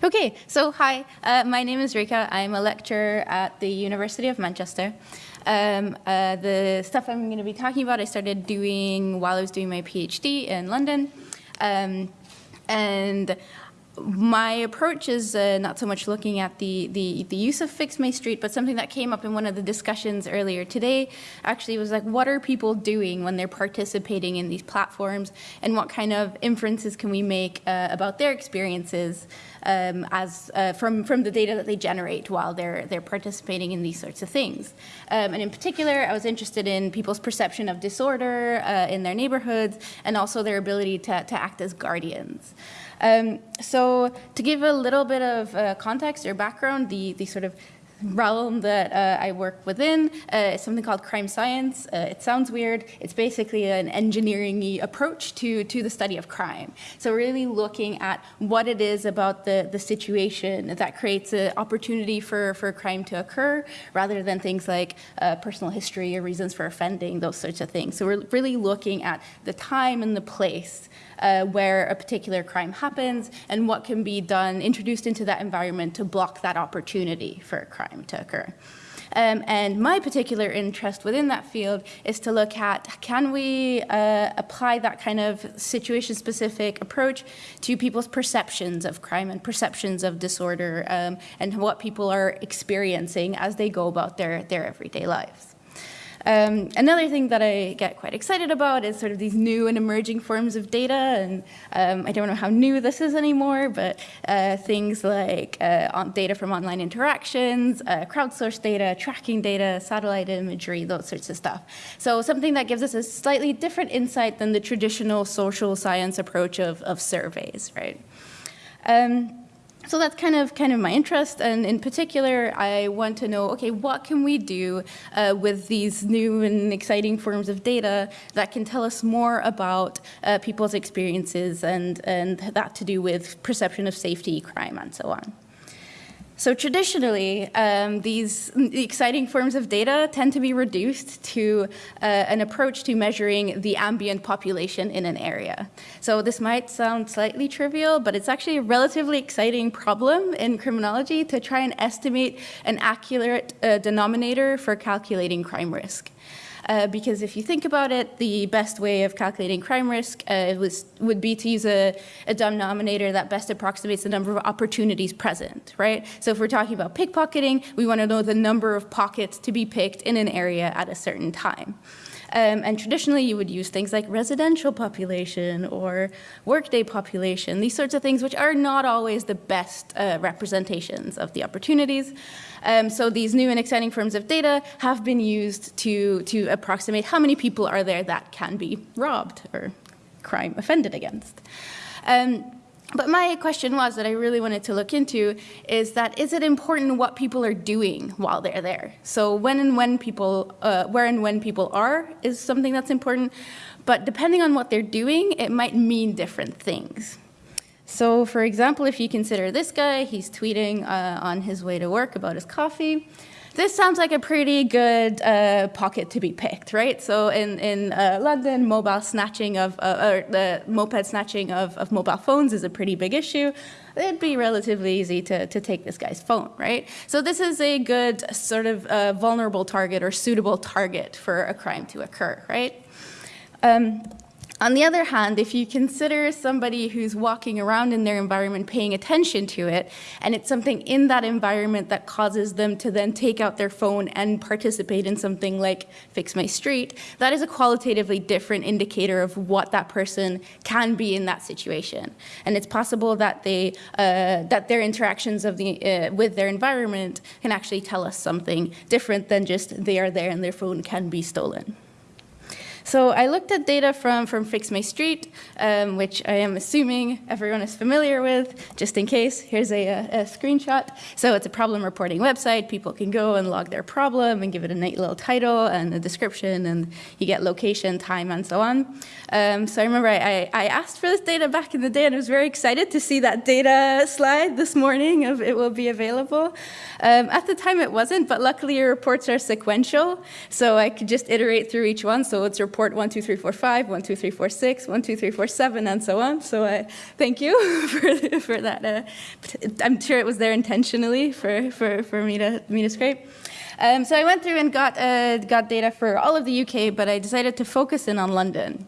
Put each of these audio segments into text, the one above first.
Okay, so hi, uh, my name is Rika. I'm a lecturer at the University of Manchester. Um, uh, the stuff I'm going to be talking about I started doing while I was doing my PhD in London. Um, and my approach is uh, not so much looking at the, the, the, use of Fix My Street, but something that came up in one of the discussions earlier today actually was like, what are people doing when they're participating in these platforms and what kind of inferences can we make uh, about their experiences um, as uh, from, from the data that they generate while they're, they're participating in these sorts of things. Um, and in particular, I was interested in people's perception of disorder uh, in their neighborhoods and also their ability to, to act as guardians. Um, so to give a little bit of uh, context or background, the, the sort of realm that uh, I work within uh, is something called crime science. Uh, it sounds weird. It's basically an engineering approach to, to the study of crime. So really looking at what it is about the, the situation that creates an opportunity for, for crime to occur rather than things like uh, personal history or reasons for offending, those sorts of things. So we're really looking at the time and the place uh, where a particular crime happens and what can be done, introduced into that environment to block that opportunity for a crime to occur. Um, and my particular interest within that field is to look at can we uh, apply that kind of situation-specific approach to people's perceptions of crime and perceptions of disorder um, and what people are experiencing as they go about their, their everyday lives. Um, another thing that I get quite excited about is sort of these new and emerging forms of data, and um, I don't know how new this is anymore, but uh, things like uh, data from online interactions, uh, crowdsourced data, tracking data, satellite imagery, those sorts of stuff. So something that gives us a slightly different insight than the traditional social science approach of, of surveys, right? Um, so that's kind of kind of my interest, and in particular, I want to know, okay, what can we do uh, with these new and exciting forms of data that can tell us more about uh, people's experiences and, and that to do with perception of safety, crime, and so on. So traditionally, um, these exciting forms of data tend to be reduced to uh, an approach to measuring the ambient population in an area. So this might sound slightly trivial, but it's actually a relatively exciting problem in criminology to try and estimate an accurate uh, denominator for calculating crime risk uh, because if you think about it, the best way of calculating crime risk uh, was, would be to use a, a denominator that best approximates the number of opportunities present, right? So if we're talking about pickpocketing, we want to know the number of pockets to be picked in an area at a certain time. Um, and traditionally, you would use things like residential population or workday population, these sorts of things, which are not always the best uh, representations of the opportunities. Um, so these new and exciting forms of data have been used to, to approximate how many people are there that can be robbed or crime offended against. Um, but my question was that I really wanted to look into is that is it important what people are doing while they're there? So when and when people, uh, where and when people are is something that's important, but depending on what they're doing, it might mean different things. So for example, if you consider this guy, he's tweeting uh, on his way to work about his coffee. This sounds like a pretty good uh, pocket to be picked, right? So in, in uh, London, mobile snatching of, uh, or the moped snatching of, of mobile phones is a pretty big issue. It'd be relatively easy to, to take this guy's phone, right? So this is a good sort of uh, vulnerable target or suitable target for a crime to occur, right? Um, on the other hand, if you consider somebody who's walking around in their environment paying attention to it, and it's something in that environment that causes them to then take out their phone and participate in something like Fix My Street, that is a qualitatively different indicator of what that person can be in that situation. And it's possible that, they, uh, that their interactions of the, uh, with their environment can actually tell us something different than just they are there and their phone can be stolen. So I looked at data from, from Fix My Street, um, which I am assuming everyone is familiar with, just in case. Here's a, a, a, screenshot. So it's a problem reporting website. People can go and log their problem and give it a neat little title and a description, and you get location, time, and so on. Um, so I remember I, I, asked for this data back in the day, and I was very excited to see that data slide this morning of it will be available. Um, at the time, it wasn't, but luckily your reports are sequential, so I could just iterate through each one. So it's report report 12345, 12346, 12347, and so on. So I thank you for, for that. Uh, I'm sure it was there intentionally for, for, for me, to, me to scrape. Um, so I went through and got, uh, got data for all of the UK, but I decided to focus in on London.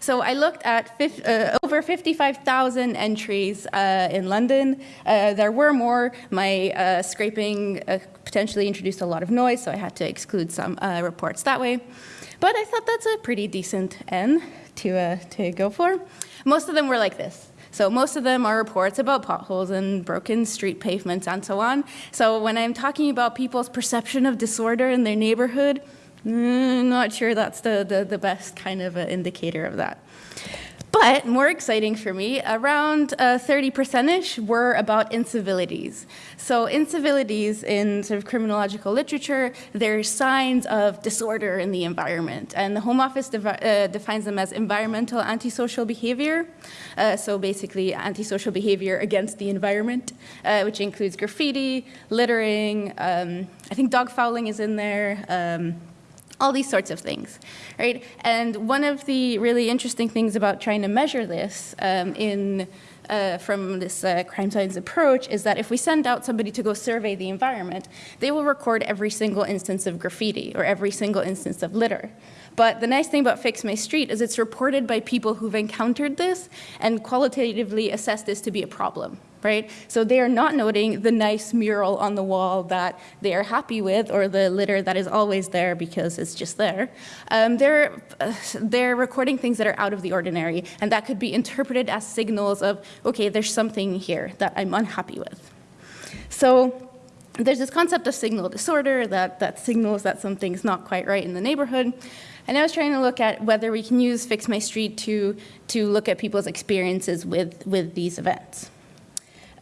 So I looked at uh, over 55,000 entries uh, in London. Uh, there were more. My uh, scraping uh, potentially introduced a lot of noise, so I had to exclude some uh, reports that way. But I thought that's a pretty decent N to, to go for. Most of them were like this. So most of them are reports about potholes and broken street pavements and so on. So when I'm talking about people's perception of disorder in their neighborhood, Mm, not sure that's the, the, the best kind of indicator of that. But more exciting for me, around 30%ish uh, were about incivilities. So incivilities in sort of criminological literature, they're signs of disorder in the environment. And the Home Office uh, defines them as environmental antisocial behavior. Uh, so basically antisocial behavior against the environment, uh, which includes graffiti, littering, um, I think dog fouling is in there, um, all these sorts of things, right? And one of the really interesting things about trying to measure this um, in uh, from this uh, crime science approach is that if we send out somebody to go survey the environment, they will record every single instance of graffiti or every single instance of litter. But the nice thing about Fix My Street is it's reported by people who've encountered this and qualitatively assess this to be a problem, right? So they are not noting the nice mural on the wall that they are happy with or the litter that is always there because it's just there. Um, they're, uh, they're recording things that are out of the ordinary and that could be interpreted as signals of, okay, there's something here that I'm unhappy with. So there's this concept of signal disorder that, that signals that something's not quite right in the neighborhood. And I was trying to look at whether we can use Fix My Street to, to look at people's experiences with, with these events.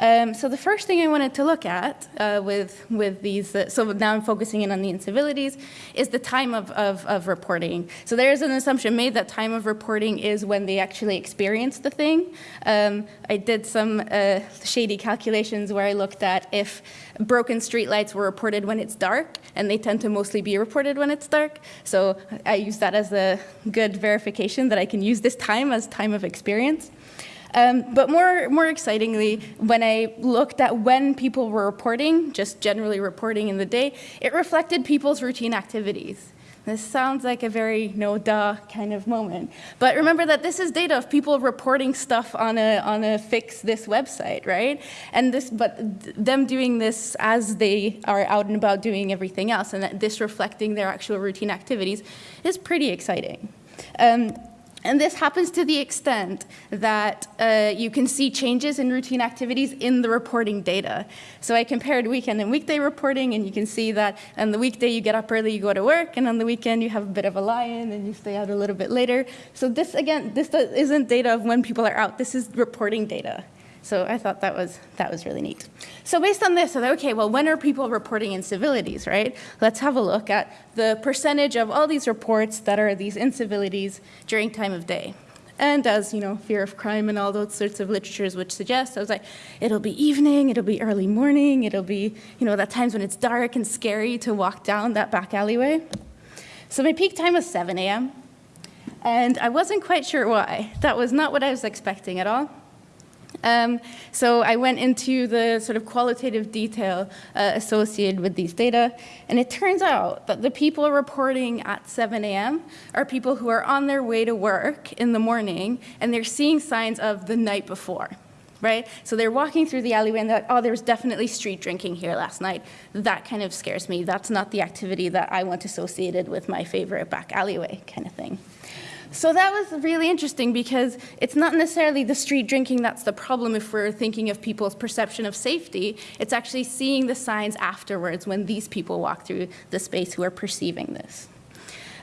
Um, so the first thing I wanted to look at uh, with, with these, uh, so now I'm focusing in on the incivilities, is the time of, of, of, reporting. So there is an assumption made that time of reporting is when they actually experience the thing. Um, I did some uh, shady calculations where I looked at if broken streetlights were reported when it's dark, and they tend to mostly be reported when it's dark. So I use that as a good verification that I can use this time as time of experience. Um, but more, more excitingly, when I looked at when people were reporting, just generally reporting in the day, it reflected people's routine activities. This sounds like a very no duh kind of moment. But remember that this is data of people reporting stuff on a, on a fix this website, right? And this, but them doing this as they are out and about doing everything else and that this reflecting their actual routine activities is pretty exciting. Um, and this happens to the extent that uh, you can see changes in routine activities in the reporting data. So I compared weekend and weekday reporting, and you can see that on the weekday you get up early, you go to work, and on the weekend you have a bit of a lie-in and you stay out a little bit later. So this, again, this isn't data of when people are out. This is reporting data. So I thought that was, that was really neat. So based on this, I thought, okay, well, when are people reporting incivilities, right? Let's have a look at the percentage of all these reports that are these incivilities during time of day. And as, you know, fear of crime and all those sorts of literatures which suggest, I was like, it'll be evening, it'll be early morning, it'll be, you know, that times when it's dark and scary to walk down that back alleyway. So my peak time was 7 a.m. And I wasn't quite sure why. That was not what I was expecting at all. Um, so I went into the sort of qualitative detail uh, associated with these data, and it turns out that the people reporting at 7 a.m. are people who are on their way to work in the morning, and they're seeing signs of the night before. Right? So they're walking through the alleyway and they're like, oh, there was definitely street drinking here last night. That kind of scares me. That's not the activity that I want associated with my favorite back alleyway kind of thing. So that was really interesting because it's not necessarily the street drinking that's the problem if we're thinking of people's perception of safety. It's actually seeing the signs afterwards when these people walk through the space who are perceiving this.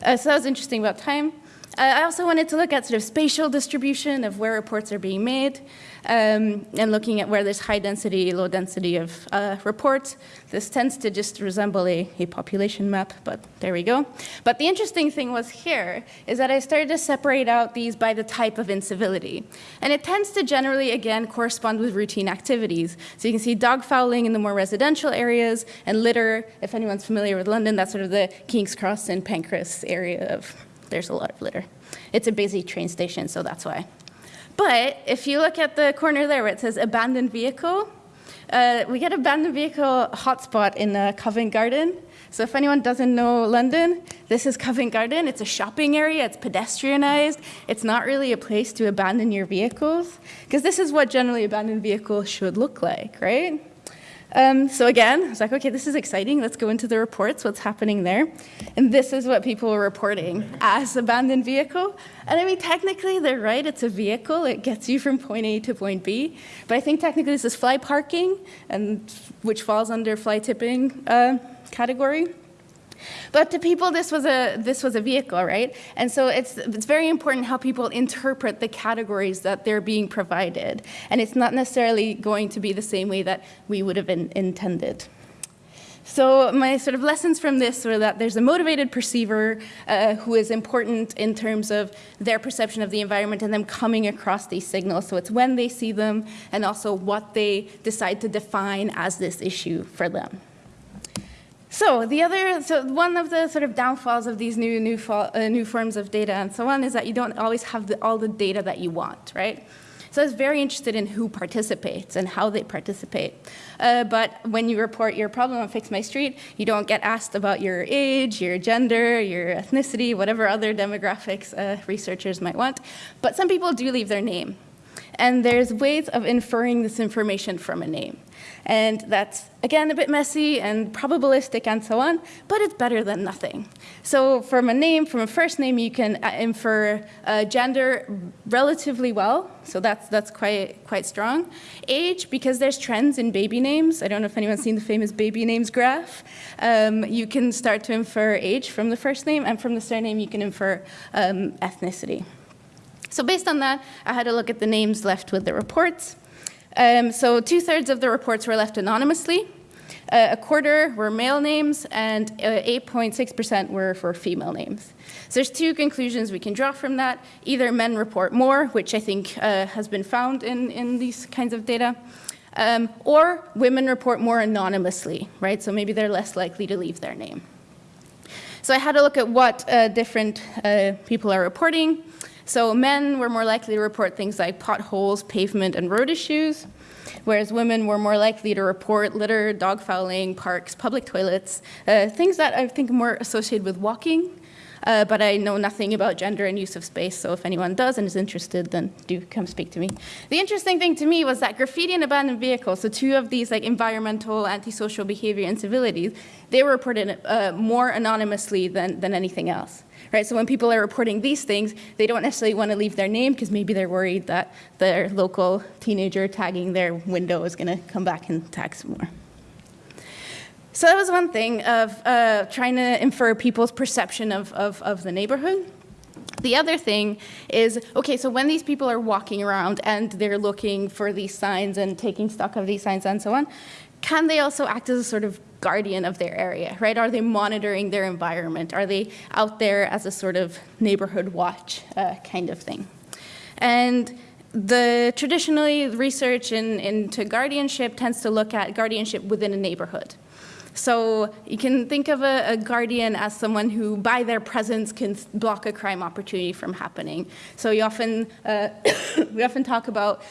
Uh, so that was interesting about time. I also wanted to look at sort of spatial distribution of where reports are being made um, and looking at where there's high density, low density of uh, reports. This tends to just resemble a, a population map, but there we go. But the interesting thing was here is that I started to separate out these by the type of incivility. And it tends to generally, again, correspond with routine activities. So you can see dog fouling in the more residential areas and litter, if anyone's familiar with London, that's sort of the King's Cross and Pancras area of there's a lot of litter. It's a busy train station, so that's why. But if you look at the corner there where it says abandoned vehicle, uh, we get abandoned vehicle hotspot in uh, Covent Garden. So if anyone doesn't know London, this is Covent Garden. It's a shopping area. It's pedestrianized. It's not really a place to abandon your vehicles because this is what generally abandoned vehicles should look like, right? Um, so again, I was like, okay, this is exciting. Let's go into the reports, what's happening there. And this is what people were reporting as abandoned vehicle. And I mean, technically they're right, it's a vehicle. It gets you from point A to point B. But I think technically this is fly parking, and which falls under fly tipping uh, category. But to people, this was a this was a vehicle, right? And so it's it's very important how people interpret the categories that they're being provided, and it's not necessarily going to be the same way that we would have in, intended. So my sort of lessons from this were that there's a motivated perceiver uh, who is important in terms of their perception of the environment and them coming across these signals. So it's when they see them and also what they decide to define as this issue for them. So the other, so one of the sort of downfalls of these new new, uh, new forms of data and so on is that you don't always have the, all the data that you want, right? So I was very interested in who participates and how they participate. Uh, but when you report your problem on Fix My Street, you don't get asked about your age, your gender, your ethnicity, whatever other demographics uh, researchers might want. But some people do leave their name. And there's ways of inferring this information from a name. And that's, again, a bit messy and probabilistic and so on, but it's better than nothing. So from a name, from a first name, you can uh, infer uh, gender relatively well. So that's, that's quite, quite strong. Age, because there's trends in baby names. I don't know if anyone's seen the famous baby names graph. Um, you can start to infer age from the first name, and from the surname, you can infer um, ethnicity. So based on that, I had a look at the names left with the reports. Um, so two-thirds of the reports were left anonymously. Uh, a quarter were male names, and 8.6% uh, were for female names. So there's two conclusions we can draw from that. Either men report more, which I think uh, has been found in, in these kinds of data, um, or women report more anonymously, right? So maybe they're less likely to leave their name. So I had a look at what uh, different uh, people are reporting. So men were more likely to report things like potholes, pavement, and road issues, whereas women were more likely to report litter, dog fouling, parks, public toilets, uh, things that I think are more associated with walking. Uh, but I know nothing about gender and use of space, so if anyone does and is interested, then do come speak to me. The interesting thing to me was that graffiti and abandoned vehicles, so two of these like environmental, antisocial behavior incivilities, they were reported uh, more anonymously than, than anything else right? So when people are reporting these things, they don't necessarily want to leave their name because maybe they're worried that their local teenager tagging their window is going to come back and tag some more. So that was one thing of uh, trying to infer people's perception of, of, of the neighborhood. The other thing is, okay, so when these people are walking around and they're looking for these signs and taking stock of these signs and so on, can they also act as a sort of guardian of their area, right? Are they monitoring their environment? Are they out there as a sort of neighborhood watch uh, kind of thing? And the traditionally research in, into guardianship tends to look at guardianship within a neighborhood. So you can think of a, a, guardian as someone who, by their presence, can block a crime opportunity from happening. So you often, uh, we often talk about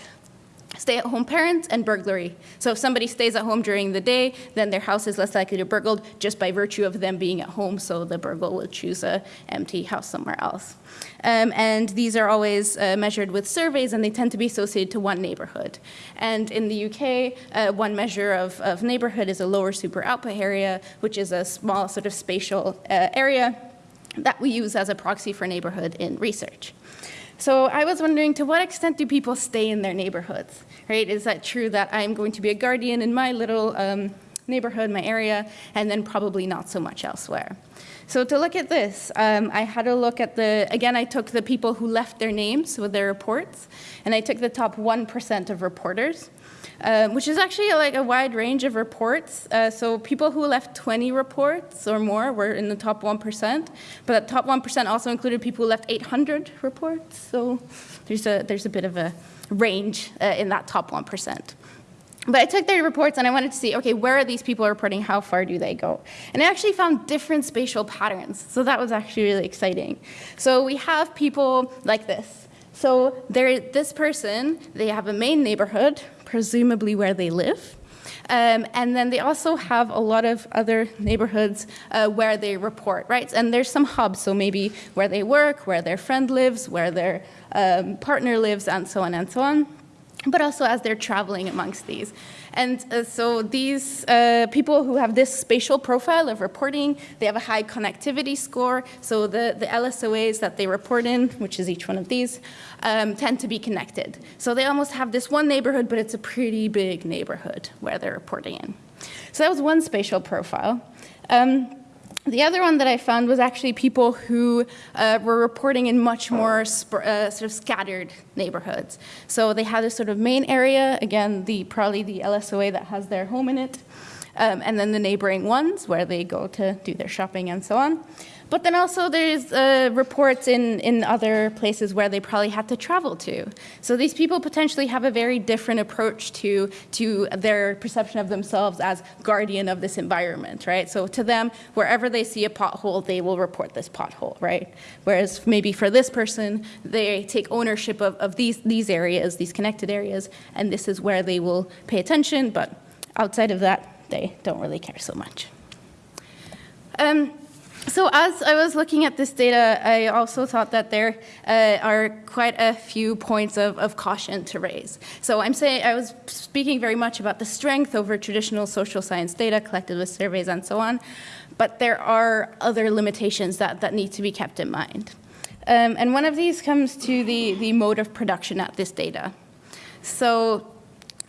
stay-at-home parents and burglary. So if somebody stays at home during the day, then their house is less likely to be burgled just by virtue of them being at home, so the burglar will choose a empty house somewhere else. Um, and these are always uh, measured with surveys, and they tend to be associated to one neighborhood. And in the UK, uh, one measure of, of, neighborhood is a lower super output area, which is a small sort of spatial uh, area that we use as a proxy for neighborhood in research. So I was wondering, to what extent do people stay in their neighborhoods, right? Is that true that I'm going to be a guardian in my little um, neighborhood, my area, and then probably not so much elsewhere? So to look at this, um, I had a look at the, again, I took the people who left their names with their reports, and I took the top 1% of reporters. Um, which is actually like a wide range of reports. Uh, so people who left 20 reports or more were in the top 1%, but that top 1% also included people who left 800 reports. So there's a, there's a bit of a range uh, in that top 1%. but I took their reports and I wanted to see, okay, where are these people reporting? How far do they go? And I actually found different spatial patterns. So that was actually really exciting. So we have people like this. So there, this person, they have a main neighborhood, presumably where they live. Um, and then they also have a lot of other neighborhoods uh, where they report, right? And there's some hubs, so maybe where they work, where their friend lives, where their um, partner lives, and so on and so on but also as they're traveling amongst these. And uh, so these uh, people who have this spatial profile of reporting, they have a high connectivity score. So the, the LSOAs that they report in, which is each one of these, um, tend to be connected. So they almost have this one neighborhood, but it's a pretty big neighborhood where they're reporting in. So that was one spatial profile. Um, the other one that I found was actually people who uh, were reporting in much more uh, sort of scattered neighborhoods. So they had a sort of main area, again, the probably the LSOA that has their home in it, um, and then the neighboring ones where they go to do their shopping and so on. But then also there's uh, reports in, in other places where they probably had to travel to. So these people potentially have a very different approach to, to their perception of themselves as guardian of this environment, right? So to them, wherever they see a pothole, they will report this pothole, right? Whereas maybe for this person, they take ownership of, of these, these areas, these connected areas, and this is where they will pay attention, but outside of that, they don't really care so much. Um, so as I was looking at this data, I also thought that there uh, are quite a few points of, of, caution to raise. So I'm saying I was speaking very much about the strength over traditional social science data collected with surveys and so on, but there are other limitations that, that need to be kept in mind. Um, and one of these comes to the, the mode of production at this data. So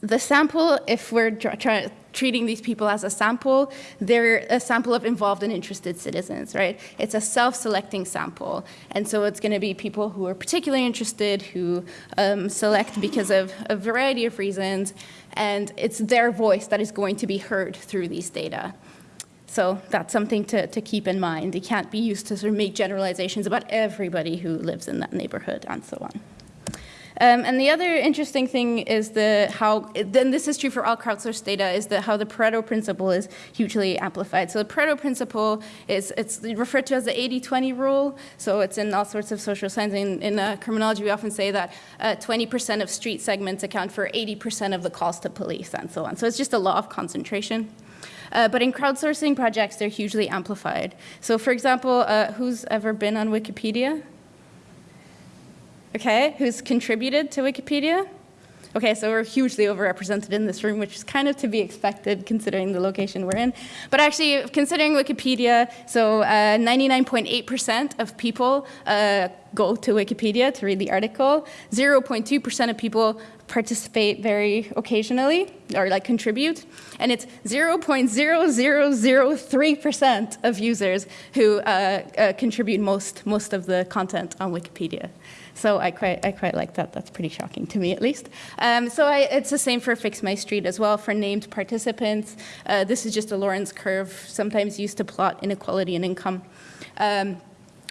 the sample, if we're trying treating these people as a sample, they're a sample of involved and interested citizens, right? It's a self-selecting sample. And so it's going to be people who are particularly interested, who um, select because of a variety of reasons, and it's their voice that is going to be heard through these data. So that's something to, to keep in mind. It can't be used to sort of make generalizations about everybody who lives in that neighborhood and so on. Um, and the other interesting thing is the how, then this is true for all crowdsourced data, is that how the Pareto principle is hugely amplified. So the Pareto principle is it's referred to as the 80-20 rule. So it's in all sorts of social science. In, in uh, criminology, we often say that 20% uh, of street segments account for 80% of the calls to police and so on. So it's just a law of concentration. Uh, but in crowdsourcing projects, they're hugely amplified. So for example, uh, who's ever been on Wikipedia? Okay, who's contributed to Wikipedia. Okay, so we're hugely overrepresented in this room, which is kind of to be expected considering the location we're in. But actually, considering Wikipedia, so 99.8% uh, of people uh, go to Wikipedia to read the article. 0.2% of people participate very occasionally or like contribute. And it's 0.0003% of users who uh, uh, contribute most, most of the content on Wikipedia. So I quite, I quite like that. That's pretty shocking to me, at least. Um, so I, it's the same for Fix My Street as well for named participants. Uh, this is just a Lorenz curve, sometimes used to plot inequality in income. Um,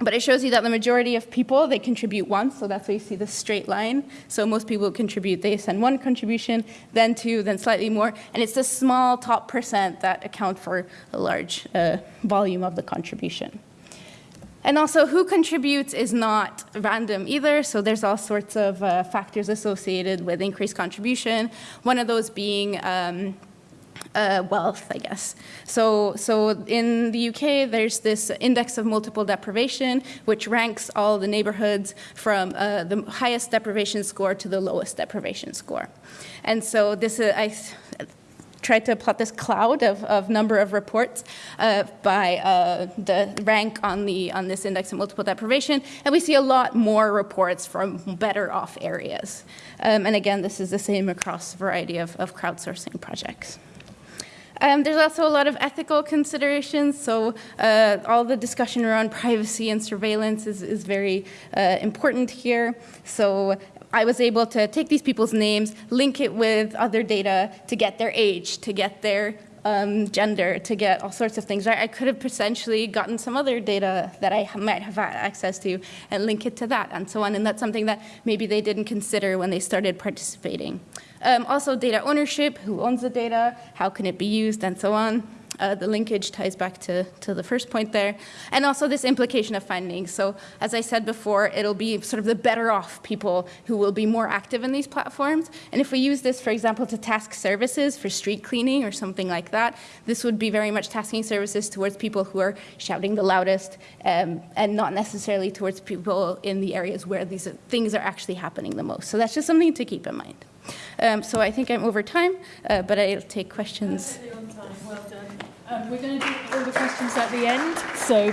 but it shows you that the majority of people, they contribute once, so that's why you see the straight line. So most people contribute, they send one contribution, then two, then slightly more, and it's the small top percent that account for a large uh, volume of the contribution. And also who contributes is not random either, so there's all sorts of uh, factors associated with increased contribution, one of those being um, uh, wealth, I guess. So, so in the UK, there's this index of multiple deprivation, which ranks all the neighborhoods from uh, the highest deprivation score to the lowest deprivation score. And so this, I tried to plot this cloud of, of number of reports uh, by uh, the rank on, the, on this index of multiple deprivation, and we see a lot more reports from better off areas. Um, and again, this is the same across a variety of, of crowdsourcing projects. Um, there's also a lot of ethical considerations, so uh, all the discussion around privacy and surveillance is, is very uh, important here. So I was able to take these people's names, link it with other data to get their age, to get their um, gender, to get all sorts of things. Right? I could have potentially gotten some other data that I might have had access to and link it to that and so on. And that's something that maybe they didn't consider when they started participating. Um, also, data ownership, who owns the data, how can it be used, and so on. Uh, the linkage ties back to, to the first point there. And also this implication of findings. So as I said before, it'll be sort of the better off people who will be more active in these platforms. And if we use this, for example, to task services for street cleaning or something like that, this would be very much tasking services towards people who are shouting the loudest um, and not necessarily towards people in the areas where these things are actually happening the most. So that's just something to keep in mind. Um, so I think I'm over time, uh, but I'll take questions. Well done. Um, we're going to do all the questions at the end, so